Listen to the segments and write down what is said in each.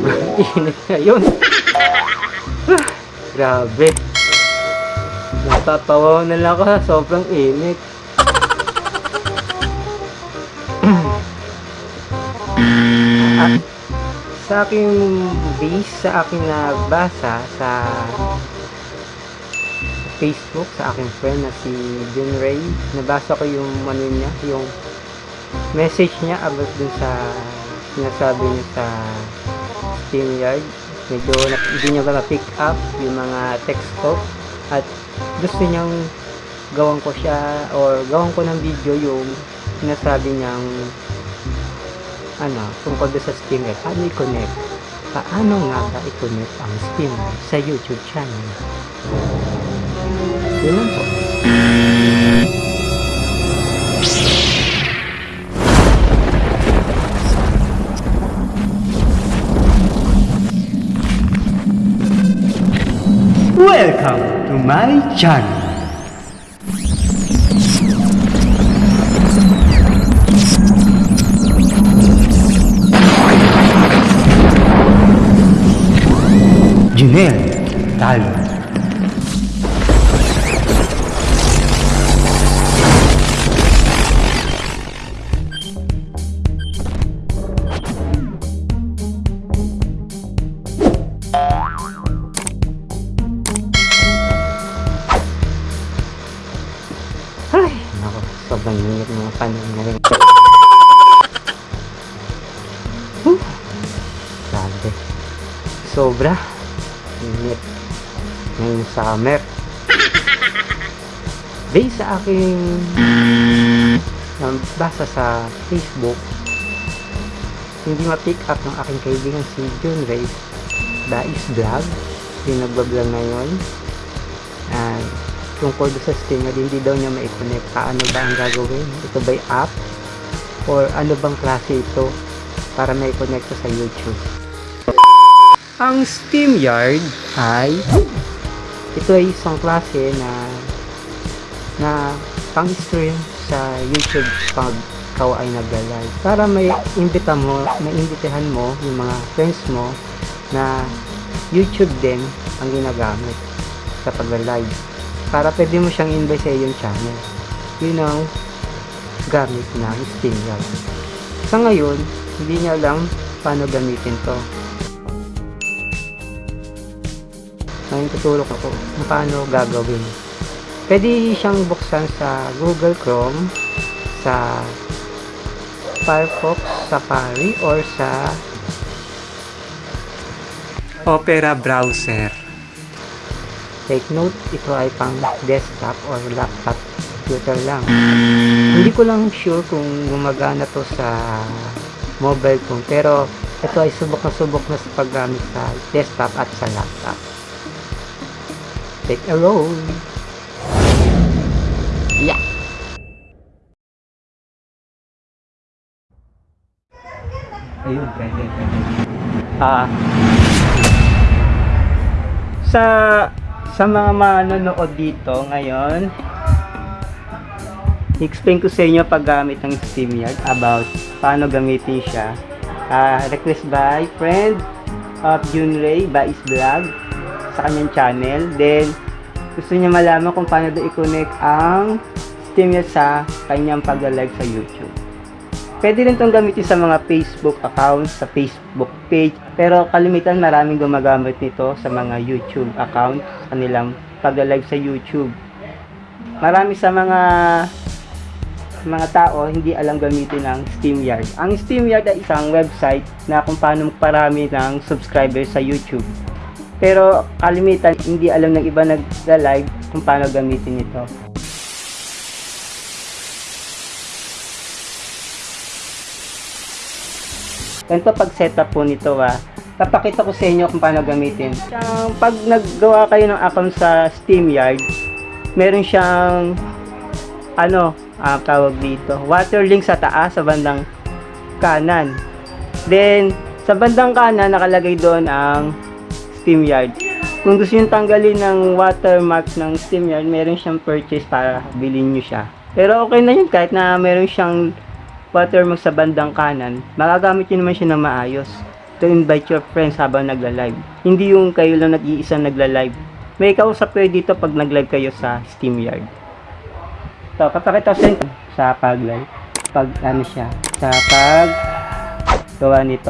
sobrang init ngayon. Grabe. Natatawa na lang ako sobrang init. Sa aking base, sa aking nabasa sa Facebook, sa aking friend na si Jun Ray, nabasa ko yung ano niya, yung message niya about dun sa sinasabi niya sa StreamYard. Medyo na, hindi niya ba pick up yung mga text ko at gusto niyang gawan ko siya or gawan ko ng video yung sinasabi niyang ano, tungkol sa StreamYard. Paano i-connect? Paano nga ba i-connect ang StreamYard sa YouTube channel? Yun lang po. Welcome to my channel. Junel Talo. Sobra. Init. Ngayong summer. Based sa aking nabasa sa Facebook, hindi ma-pick up ng aking kaibigan si John Ray Dais Vlog yung nagbablog ngayon and tungkol sa Steam na hindi daw niya ma-connect paano ba ang gagawin ito ba'y app or ano bang klase ito para may connect sa YouTube ang SteamYard ay ito ay isang klase na na pang-stream sa YouTube pag ikaw ay nagla-live para may imbita mo, may imbitahan mo yung mga friends mo na YouTube din ang ginagamit sa pagla-live para pwede mo siyang invite sa iyong channel. Yun ang gamit ng SteamYard sa ngayon hindi niya alam paano gamitin to ngayon tutulok ako kung paano gagawin. Pwede siyang buksan sa Google Chrome sa Firefox Safari or sa Opera browser. Take note ito ay pang desktop or laptop computer lang. Hindi ko lang sure kung gumagana to sa mobile phone pero ito ay subok na subok na sa paggamit sa desktop at sa laptop take a roll. Yeah. Ayun pwede pwede. Ah. Sa sa mga manonood dito ngayon explain ko sa inyo paggamit ng SteamYard about paano gamitin siya. Ah, request by friend of Junray Bais Vlog sa kanyang channel then gusto niya malaman kung paano daw i-connect ang SteamYard sa kanyang pag-live sa YouTube Pwede rin itong gamitin sa mga Facebook accounts, sa Facebook page. Pero kalimitan maraming gumagamit nito sa mga YouTube account, kanilang pag-live sa YouTube. Marami sa mga mga tao hindi alam gamitin ng SteamYard. Ang SteamYard ay isang website na kung paano magparami ng subscribers sa YouTube. Pero kalimitan hindi alam ng iba nag-live kung paano gamitin ito. Ganito pag setup po nito ah. Papakita ko sa inyo kung paano gamitin. Siyang, pag naggawa kayo ng account sa SteamYard, meron siyang ano, ah, tawag dito, water link sa taas sa bandang kanan. Then, sa bandang kanan nakalagay doon ang SteamYard. Kung gusto niyo tanggalin ng watermark ng SteamYard, meron siyang purchase para bilhin niyo siya. Pero okay na yun kahit na meron siyang watermark sa bandang kanan, magagamit niyo naman siya na maayos. to invite your friends habang nagla-live. Hindi yung kayo lang nag-iisa nagla-live. May kausap kayo dito pag nag-live kayo sa SteamYard. So, papakita ko sa inyo sa pag-live. Pag ano siya, sa pag gawa nito.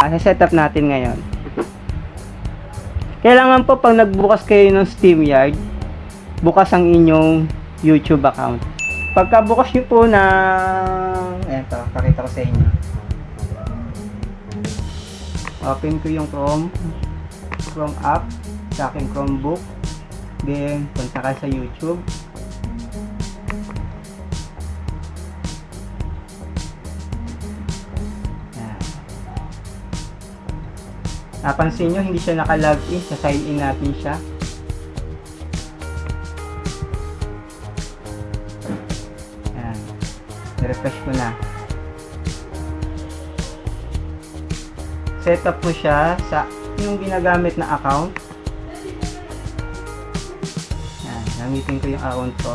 Ah, setup natin ngayon. Kailangan po pag nagbukas kayo ng SteamYard, bukas ang inyong YouTube account. Pagka bukas nyo po ng... Eto, pakita ko sa inyo. Open ko yung Chrome. Chrome app sa aking Chromebook. Then, punta ka sa YouTube. Napansin nyo, hindi siya nakalog in. Sa sign in natin siya. Yan. refresh ko na. Set up mo siya sa yung ginagamit na account. Yan. Gamitin ko yung account ko.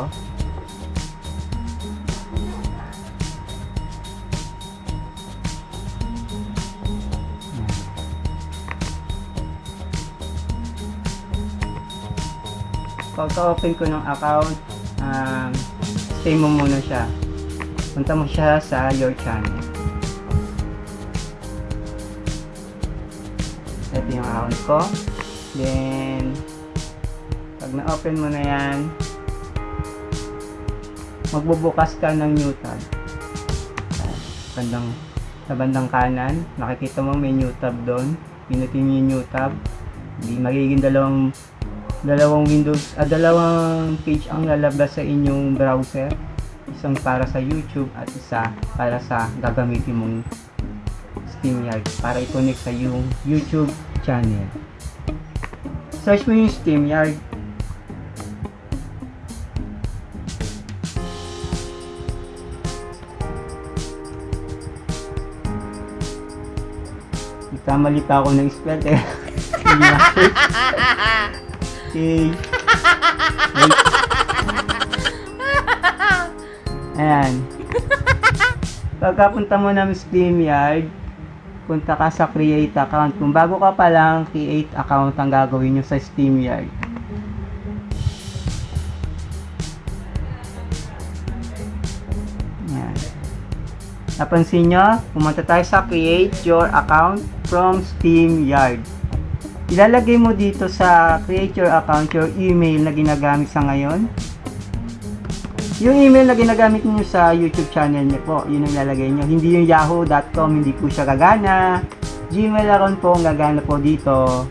Pagka-open ko ng account, um, stay mo muna siya. Punta mo siya sa your channel. Ito yung account ko. Then, pag na-open mo na yan, magbubukas ka ng new tab. Bandang, sa bandang kanan, nakikita mo may new tab doon. Pinutin mo yung new tab. Hindi magiging dalawang dalawang windows, ah, dalawang page ang lalabas sa inyong browser. Isang para sa YouTube at isa para sa gagamitin mong SteamYard para i-connect sa yung YouTube channel. Search mo yung SteamYard. Nagkamali pa ako ng spell eh. Okay. Wait. Ayan. Pagkapunta mo ng SteamYard, punta ka sa create account. Kung bago ka pa lang, create account ang gagawin nyo sa SteamYard. Ayan. Napansin nyo, pumunta tayo sa create your account from SteamYard. Ilalagay mo dito sa create your account your email na ginagamit sa ngayon. Yung email na ginagamit niyo sa YouTube channel niyo po, yun ang ilalagay niyo. Hindi yung yahoo.com, hindi po siya gagana. Gmail account po ang gagana po dito.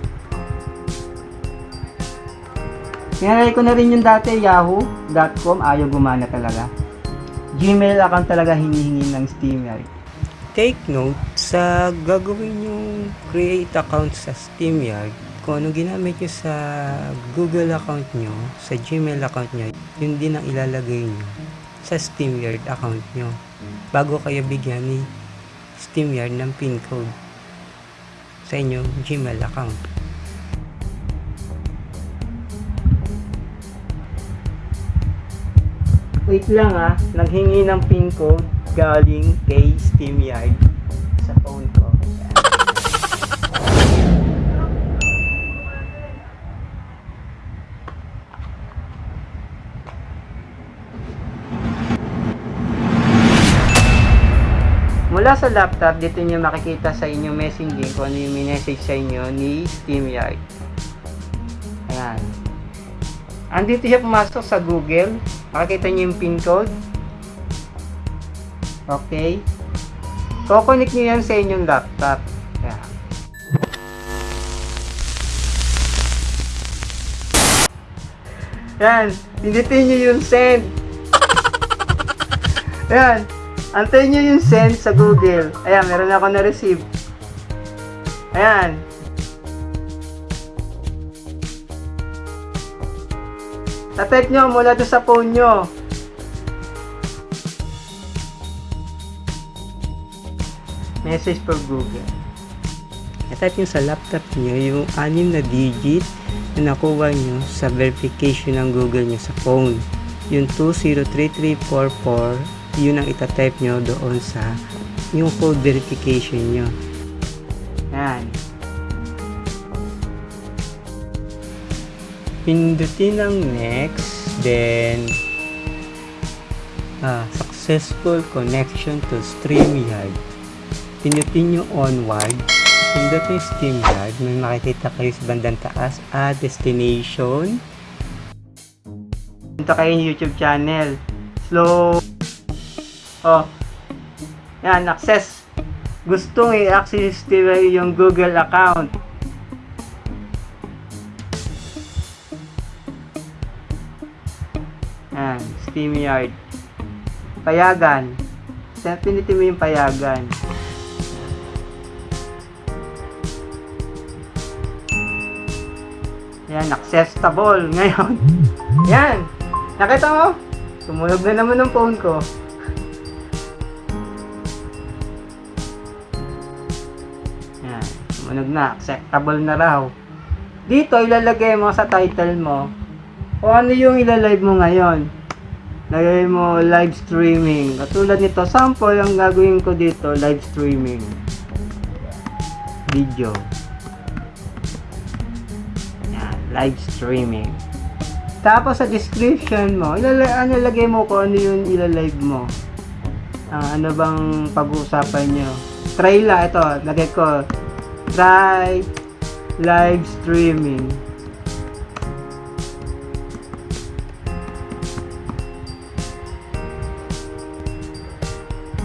Pinalagay ko na rin yung dati, yahoo.com, ayaw gumana talaga. Gmail account talaga hinihingi ng SteamYard. Take note sa gagawin yung create account sa SteamYard, kung ano ginamit nyo sa Google account nyo, sa Gmail account nyo, yun din ang ilalagay nyo sa SteamYard account nyo. Bago kayo bigyan ni SteamYard ng PIN code sa inyong Gmail account. Wait lang ah, naghingi ng PIN code galing kay SteamYard Mula sa laptop, dito nyo makikita sa inyong messaging kung ano yung message sa inyo ni SteamYard. Ayan. Andito siya pumasok sa Google. Makikita nyo yung pin code. Okay. Kukonik nyo yan sa inyong laptop. Ayan. Yan. Pindutin nyo yung send. Ayan. Antayin nyo yung send sa Google. Ayan, meron ako na-receive. Ayan. Tatype nyo mula doon sa phone nyo. Message for Google. I-type nyo sa laptop nyo yung anim na digit na nakuha nyo sa verification ng Google nyo sa phone. Yung 203344, yun ang itatype nyo doon sa yung code verification nyo. Yan. Pindutin ang next, then ah, successful connection to StreamYard. Pindutin yung onward. Pindutin StreamYard. May makikita kayo sa bandang taas. Ah, destination. Punta kayo yung YouTube channel. Slow. Oh. Yan, access. Gustong i-access nila yung Google account. Yan, StreamYard. Payagan. Sa pinitin mo yung payagan. Yan, accessible ngayon. Yan. Nakita mo? Sumunog na naman ng phone ko. Sumunog na. Acceptable na raw. Dito, ilalagay mo sa title mo kung ano yung ilalive mo ngayon. Lagay mo live streaming. Katulad nito, sample ang gagawin ko dito, live streaming. Video. Yan, live streaming. Tapos sa description mo, ilalagay, ano, lagay mo kung ano yung ilalive mo. Ah, ano bang pag-uusapan nyo. Try lang, ito, lagay ko, try live streaming.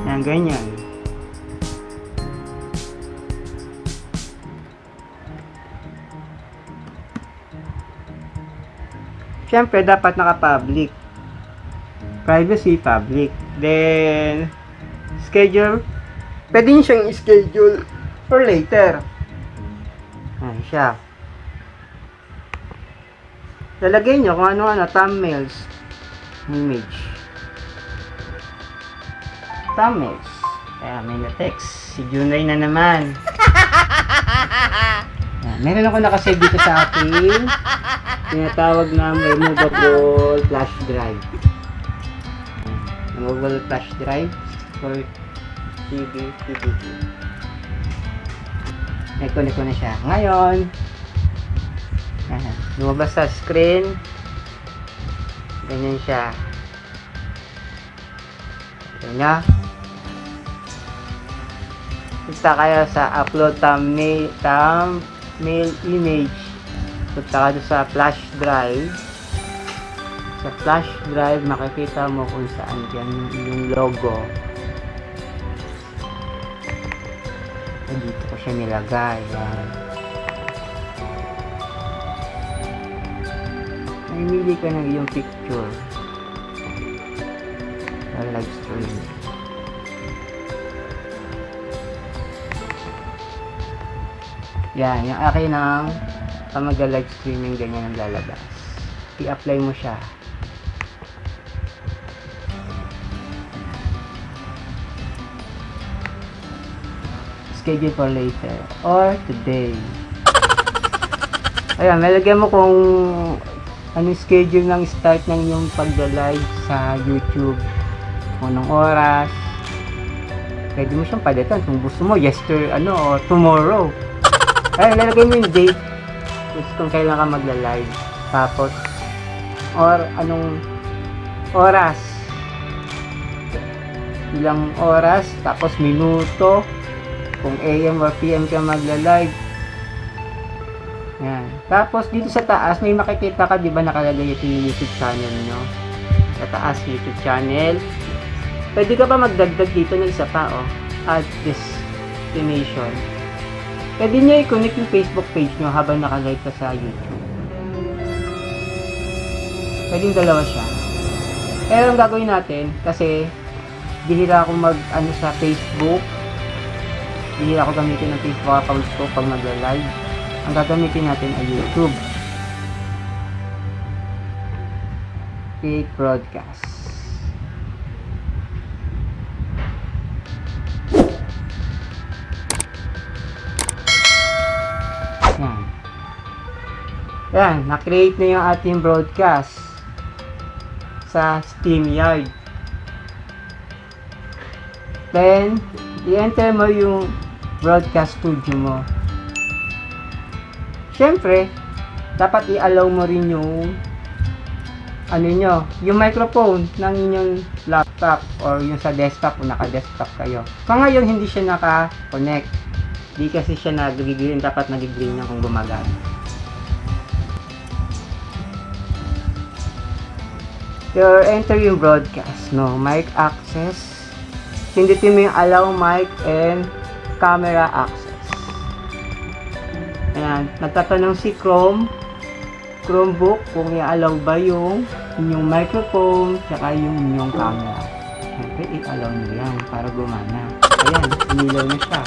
Yan, ganyan. Siyempre, dapat naka-public. Privacy, public. Then, schedule. Pwede nyo siyang schedule for later. Ayan siya. Lalagay nyo kung ano-ano, thumbnails, image. Thumbnails. Kaya may na-text. Si Junay na naman. Ayan, meron ako nakasave dito sa akin. Tinatawag na removable flash drive. Ayan, Removable flash drive for TV, DVD. Iconic ko na siya. Ngayon, ayan, lumabas sa screen. Ganyan siya. Ganyan. Punta kayo sa upload thumbnail, thumbnail image. Punta ka doon sa flash drive. Sa flash drive, makikita mo kung saan dyan yung logo. Ay, dito siya nilagay. Yan. Namimili ka ng iyong picture. Sa live stream. Yan, yung akin ng pag mag-live streaming ganyan ang lalabas. I-apply mo siya. Schedule for later or today. Ayan, nalagyan mo kung anong schedule ng start ng iyong pag-live sa YouTube. Kung anong oras. Pwede mo siyang palitan kung gusto mo, yester, ano, or tomorrow. Ay, lalagay mo yung date kung kailan ka magla-live. Tapos, or anong oras. Ilang oras, tapos minuto, kung AM or PM ka magla-live. Yan. Tapos, dito sa taas, may makikita ka, di ba nakalagay ito yung YouTube channel nyo? Sa taas, YouTube channel. Pwede ka pa magdagdag dito ng isa pa, oh. Add destination. Pwede nyo i-connect yung Facebook page nyo habang nakalive ka sa YouTube. Pwede yung dalawa siya. Pero ang gagawin natin, kasi bihira ako mag ano sa Facebook. Bihira ako gamitin ng Facebook account ko pag magla-live. Ang gagamitin natin ay YouTube. Create broadcast. Yan. Yan, na-create na yung ating broadcast sa StreamYard. Then, i-enter mo yung broadcast studio mo. syempre, dapat i-allow mo rin yung ano nyo, yung microphone ng inyong laptop or yung sa desktop kung naka-desktop kayo. So ngayon, hindi siya naka-connect. Di kasi siya nag-green, dapat nag-green na kung gumagana. You're entering broadcast, no? Mic access. Pindutin mo yung allow mic and camera access. Ayan, nagtatanong si Chrome, Chromebook kung i-allow ba yung inyong microphone tsaka yung inyong camera. Siyempre, i-allow nyo yan para gumana. Ayan, umilaw na siya.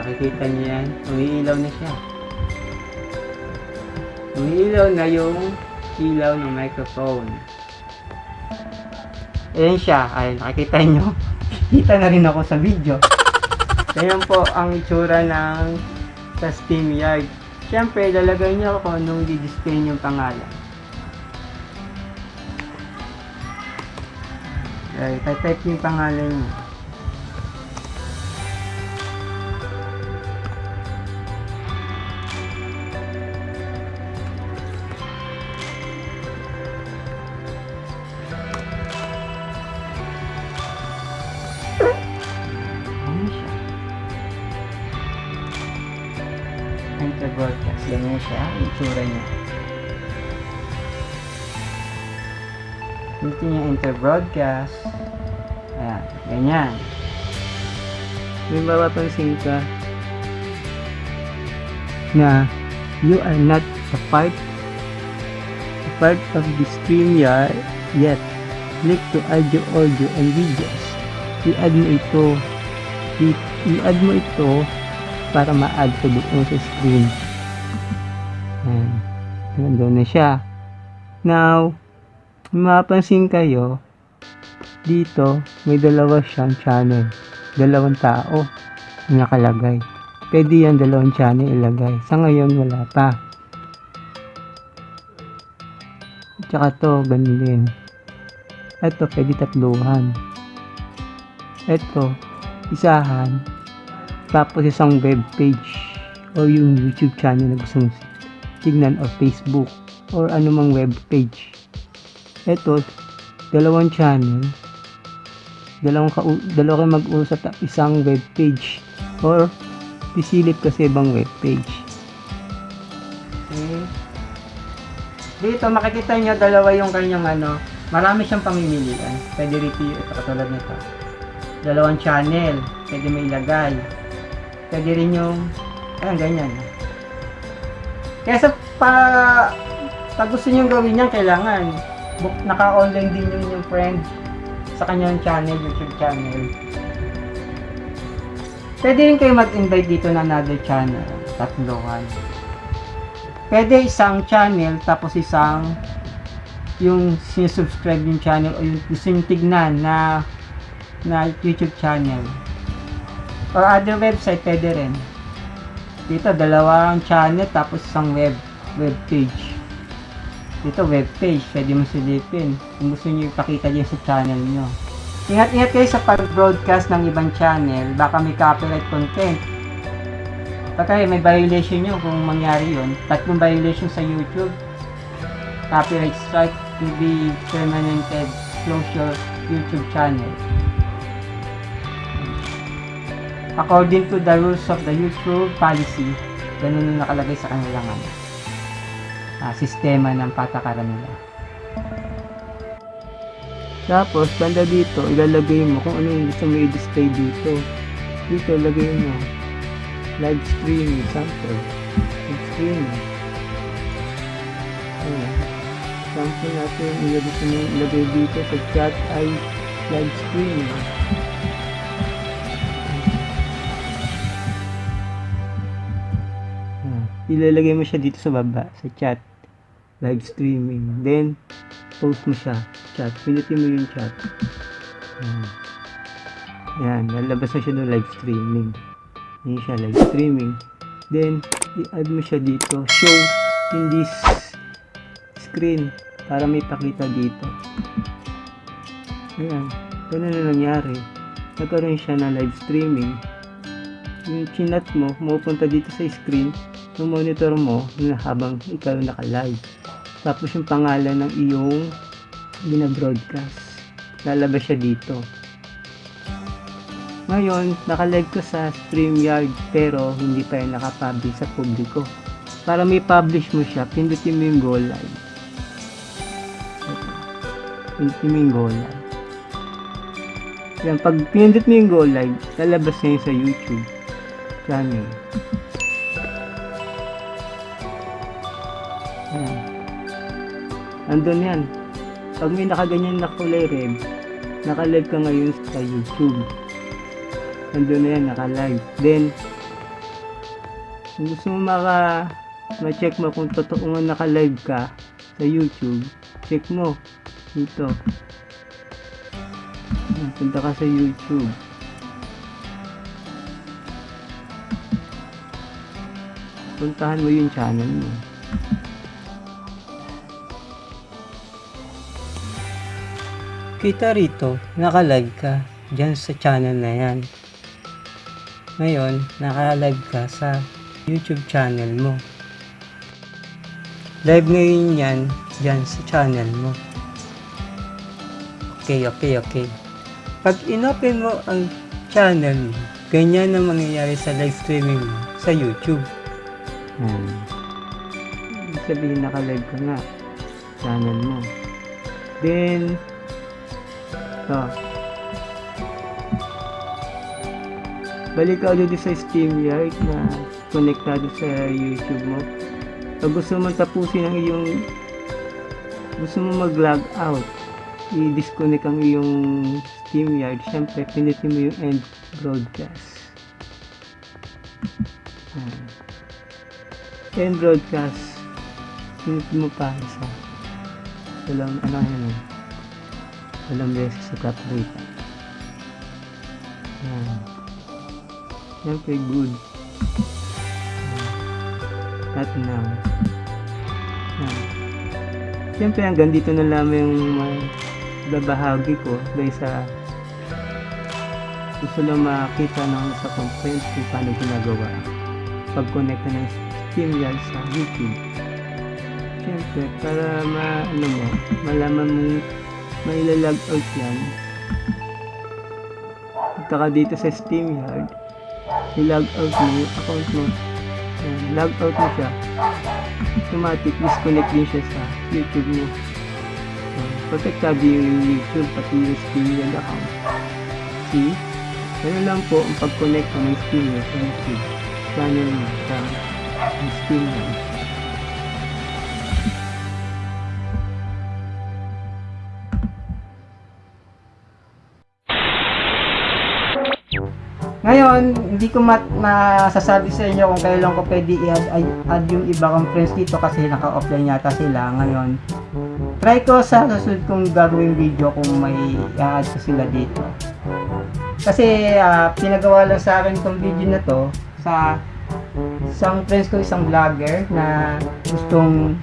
Nakikita niyo yan? Umiilaw na siya. Umiilaw na yung ilaw ng microphone. Ayan siya. Ay, nakikita nyo. Kita na rin ako sa video. Ayan po ang itsura ng sa SteamYard. Siyempre, lalagay nyo kung anong di-display yung pangalan. Okay, type yung pangalan nyo. Broadcast. Ayan. Ganyan. May mapapansin ka na you are not a part a part of the stream yet click to add your audio and videos i-add mo ito i-add mo ito para ma-add ko doon sa screen Ayan. nandun na siya now mapapansin kayo dito may dalawa siyang channel. Dalawang tao na nakalagay. Pwede yan dalawang channel ilagay. Sa ngayon wala pa. Tsaka to ganun din. Ito pwede tatluhan. Ito isahan. Tapos isang web page o yung YouTube channel na gusto mong tignan o Facebook or anumang web page. Ito dalawang channel dalawang ka dalawa kayo mag-usap isang web page or pisilip kasi ibang web page okay. dito makikita nyo dalawa yung kanyang ano marami siyang pamimilian. Pwede repeat ito katulad nito. Dalawang channel pwede mo ilagay. Pwede rin yung ayan ganyan. Kaya sa pa pag gusto nyo gawin yan kailangan naka-online din yung yung friend sa kanyang channel, YouTube channel. Pwede rin kayo mag-invite dito na another channel. Tatlohan. Pwede isang channel tapos isang yung sinusubscribe yung channel o yung gusto nyo tignan na na YouTube channel. Or other website, pwede rin. Dito, dalawang channel tapos isang web web page. Dito, web page. Pwede mo silipin. Kung gusto nyo ipakita dyan sa channel nyo. Ingat-ingat kayo sa pag-broadcast ng ibang channel. Baka may copyright content. Baka may violation nyo kung mangyari yun. Tatlong violation sa YouTube. Copyright strike to be permanented. Close your YouTube channel. According to the rules of the YouTube policy, ganun yung nakalagay sa kanilang ano, ah, sistema ng patakaran nila. Tapos, banda dito, ilalagay mo kung ano yung gusto mo i-display dito. Dito, lagay mo. Live stream, example. Live stream. Ayan. Example natin, ilagay mo ilagay dito sa chat ay live stream. Ilalagay mo siya dito sa baba, sa chat. Live streaming. Then, post mo siya. Chat. Pinutin mo yung chat. Ayan. Ayan. Lalabas na siya ng live streaming. Ayan siya, live streaming. Then, i-add mo siya dito. Show in this screen para may pakita dito. Ayan. Ganun na nangyari. Nagkaroon siya na live streaming. Yung chinat mo, mapupunta dito sa screen. Yung monitor mo habang ikaw naka-live. Tapos yung pangalan ng iyong binabroadcast. Lalabas siya dito. Ngayon, naka-live ka sa StreamYard pero hindi pa yan nakapublish sa publiko. Para may publish mo siya, pindutin mo yung go live. Pindutin mo yung go live. Yan, pag pinindot mo yung go live, lalabas na yun sa YouTube channel. Yan. Andun yan. Pag may nakaganyan na kulay red, naka-live ka ngayon sa YouTube. Andun na yan, naka-live. Then, kung gusto mo maka ma-check mo kung totoo nga naka-live ka sa YouTube, check mo dito. Ayan, Punta ka sa YouTube. Puntahan mo yung channel mo. Kita rito, naka-live ka dyan sa channel na yan. Ngayon, naka-live ka sa YouTube channel mo. Live ngayon yan dyan sa channel mo. Okay, okay, okay. Pag inopen mo ang channel mo, ganyan ang mangyayari sa live streaming mo sa YouTube. Hmm. Sabihin naka-live ka nga channel mo. Then, ito. Balik ka ulit sa StreamYard na konektado sa YouTube mo. Pag gusto mo tapusin ang iyong gusto mo mag-log out, i-disconnect ang iyong StreamYard, syempre pinitin mo yung end broadcast. End broadcast, pinitin mo pa isa. Walang ano yan Walang beses copyright. Yan. Siyempre good. At now. Yan. Siyempre hanggang dito na lamang yung mga babahagi ko dahil sa gusto lang makita ng sa content kung paano ginagawa pag-connect ka ng StreamYard sa YouTube. Siyempre, para ma, ano mo, malaman mo may lalag out yan. Punta ka dito sa StreamYard, i-log out mo yung account mo. Ayan, log out mo siya. Automatic disconnect din siya sa YouTube mo. Ayan, protektado yung YouTube pati yung StreamYard account. See? Ganun lang po ang pag-connect ng StreamYard sa YouTube channel mo sa StreamYard. Ngayon, hindi ko mat masasabi sa inyo kung kailan ko pwede i-add add yung iba kong friends dito kasi naka-offline yata sila ngayon. Try ko sa susunod kong gagawing video kung may i-add ko sila dito. Kasi ah, pinagawa lang sa akin tong video na to sa isang friends ko, isang vlogger na gustong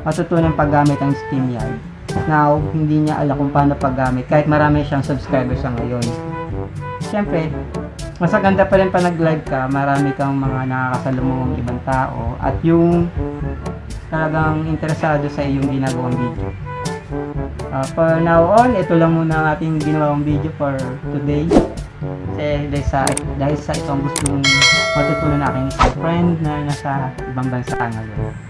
matutunan paggamit ng StreamYard. Now, hindi niya alam kung paano paggamit kahit marami siyang subscribers sa ngayon. Siyempre, mas maganda pa rin pa nag-live ka, marami kang mga nakakasalumong ibang tao at yung talagang interesado sa iyong ginagawang video. Uh, for now on, ito lang muna ang ating ginawang video for today. Kasi dahil sa, dahil sa itong gustong matutunan ng aking isang friend na nasa ibang bansa ngayon.